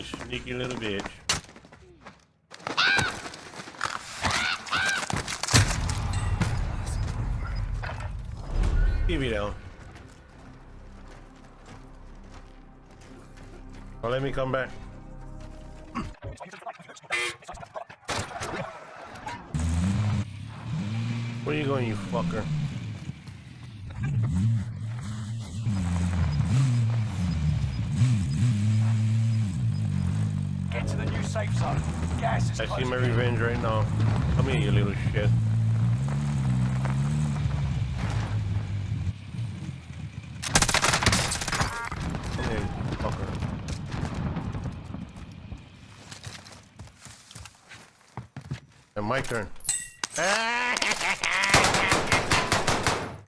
Sneaky little bitch. TV down. Oh, let me come back. Where are you going, you fucker? Get to the new safe zone. Gas is I see my revenge right now. Come here, you little shit. Come here, you fucker. And my turn. Ah!